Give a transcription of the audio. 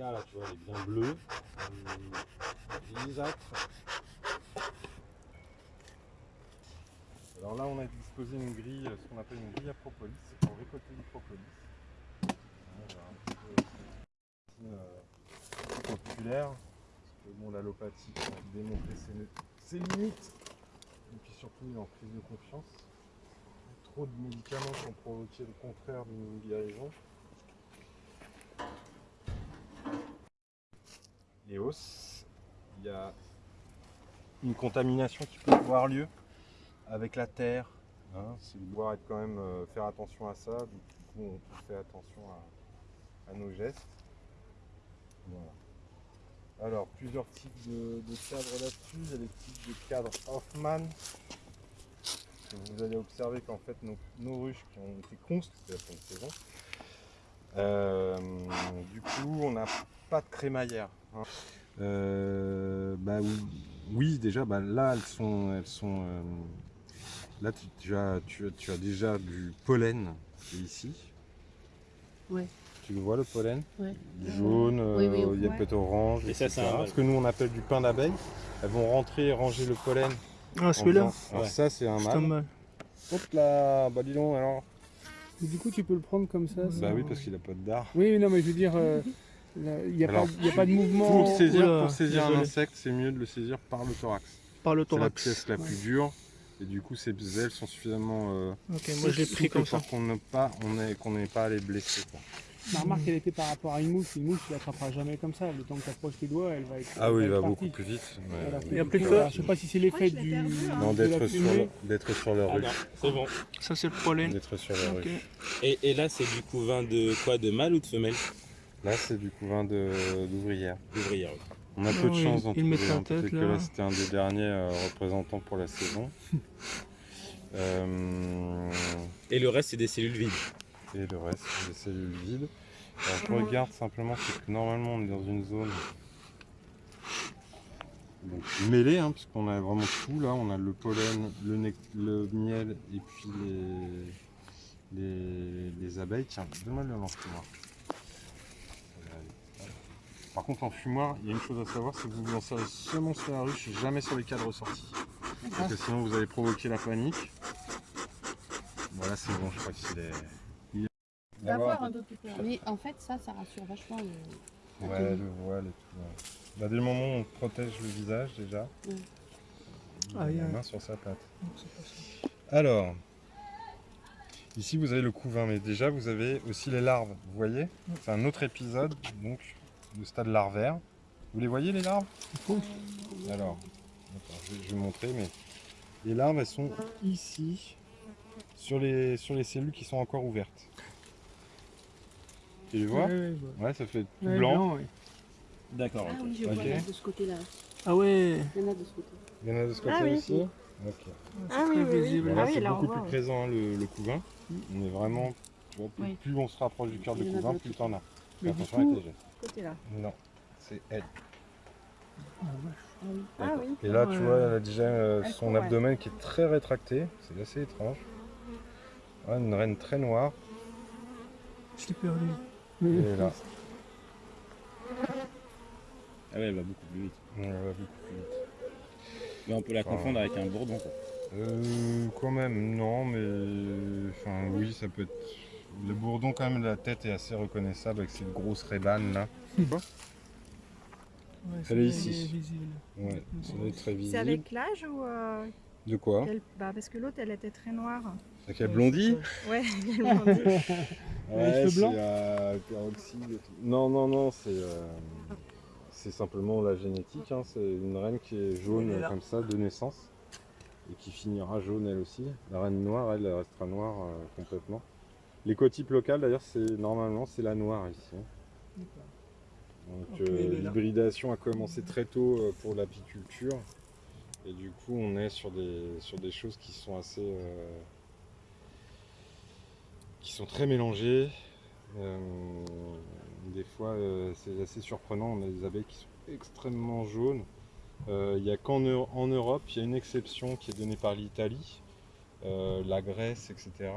Là, tu vois, elle est bien euh. Alors là, on a disposé une grille, ce qu'on appelle une grille à propolis, pour récolter du un peu, euh, populaire, parce que bon, l'allopathie, pour démontrer ses, limites, et puis surtout en prise de confiance. Trop de médicaments qui ont provoqué le contraire d'une guérison. Il y a une contamination qui peut avoir lieu avec la terre. Hein, c'est de devoir être quand même euh, faire attention à ça. Du coup, on fait attention à, nos gestes. Alors, plusieurs types de, de cadres là-dessus. Il y a les types de cadres Hoffman. Vous allez observer qu'en fait, nos, ruches qui ont été pour une saison, euh, du coup, on n'a pas de crémaillère. Euh, bah, oui, oui, déjà, bah, là, elles sont, elles sont euh, Là, tu, tu, as, tu, tu, as déjà du pollen qui est ici. Ouais. Tu le vois le pollen? Ouais. Jaune, oui, oui, euh, il y a peut-être orange, Et ça, c'est ce que nous on appelle du pain d'abeille. Elles vont rentrer et ranger le pollen. Ah, celui-là ouais. Ça, c'est un mâle. mâle. Hop là, bah dis donc alors. Et du coup, tu peux le prendre comme ça Bah oui, parce qu'il a pas de dard. Oui, non, mais je veux dire, euh, il n'y a, a, pas de mouvement. Pour saisir, pour saisir un insecte, c'est mieux de le saisir par le thorax. Par le C'est la thorax. pièce la plus dure. Et du coup, ces ailes sont suffisamment. Euh, ok, moi je l'ai pris comme ça. Pour qu'on n'ait pas, on n'ait pas à les blesser. Quoi. Ma remarque, elle était par rapport à une mouche. Une mouche, tu l'attraperas jamais comme ça. Le temps que tu approches tes doigts, elle va être. Ah oui, il va partie. beaucoup plus vite. Voilà. oui. Et après, ça, je sais pas si c'est l'effet du. Non, d'être sur, d'être sur le ah ruche. C'est bon. Ça, c'est le pollen. D'être sur le okay. ruche. Et, et là, c'est du couvain de quoi De mâle ou de femelle? Là, c'est du couvain d'ouvrière. D'ouvrière, oui. On a peu de chance dans il trouver un, tête, que là, c'était un des derniers euh, représentants pour la saison. euh... Et le reste c'est des cellules vides. Et le reste c'est des cellules vides. Alors je regarde simplement c'est que normalement on est dans une zone donc, mêlée hein, puisqu'on a vraiment tout là, on a le pollen, le, le miel et puis les, les, les abeilles. Tiens, donne-moi le lance-fumoir. Par contre en fumoir, il y a une chose à savoir, c'est que vous vous en servez seulement sur la ruche, jamais sur les cadres sortis. Parce que sinon vous allez provoquer la panique. Voilà c'est bon, je crois qu'il est... Il est... un peu plus clair. Mais en fait ça, ça rassure vachement le... Ouais, le voile et tout. Ouais. Bah, dès le moment où on protège le visage déjà, ouais. il a la main sur sa patte. Alors, ici vous avez le couvain, mais déjà vous avez aussi les larves, vous voyez? C'est un autre épisode, donc le stade larvaire. Vous les voyez les larves? Alors, je vais, je vais montrer, mais les larves elles sont ici, sur les, sur les cellules qui sont encore ouvertes. Tu les vois? Ouais, ouais, ouais, ça fait tout ouais, blanc. blanc ouais. D'accord. Ah oui, je okay. vois là, de ce côté-là. Ah ouais Il y en a de ce côté. Il y en a de ce côté ah, aussi oui. Ok. Ah oui, oui, oui. Voilà, ah, c'est oui, beaucoup plus présent hein, le, le, couvain. Mm. On est vraiment, tu vois, plus, oui. plus, on se rapproche du cœur de couvain, plus t'en as. Mais attention coup, avec les gestes. Côté-là. Non, c'est elle. Ah, oui. Et là, tu vois, elle a déjà euh, son abdomen qui est très rétracté. C'est assez étrange. Ouais, une reine très noire. Je l'ai perdu. Et là. Ah ouais, elle va beaucoup plus vite. Ouais, elle va beaucoup plus vite. Mais on peut la enfin, confondre avec un bourdon quoi. Euh, quand même, non, mais enfin oui, ça peut être. Le bourdon, quand même, la tête est assez reconnaissable avec cette grosse rébane là. Ouais, Elle est ici. Ouais, être très visible. C'est avec l'âge ou euh, De quoi elle... bah, Parce que l'autre, elle était très noire. Avec la blondie Ouais, elle blondie. ouais, c'est euh, peroxyde. Non, non, non, c'est euh, c'est simplement la génétique. Hein. C'est une reine qui est jaune est comme ça de naissance et qui finira jaune elle aussi. La reine noire, elle, elle restera noire euh, complètement. L'écotype local d'ailleurs, c'est normalement c'est la noire ici. Hein. Donc okay, euh, l'hybridation a commencé très tôt euh, pour l'apiculture et du coup on est sur des, sur des choses qui sont assez euh, qui sont très mélangées. Des fois c'est assez surprenant, on a des abeilles qui sont extrêmement jaunes. Il n'y a qu'en en Europe, il y a une exception qui est donnée par l'Italie, la Grèce, etc.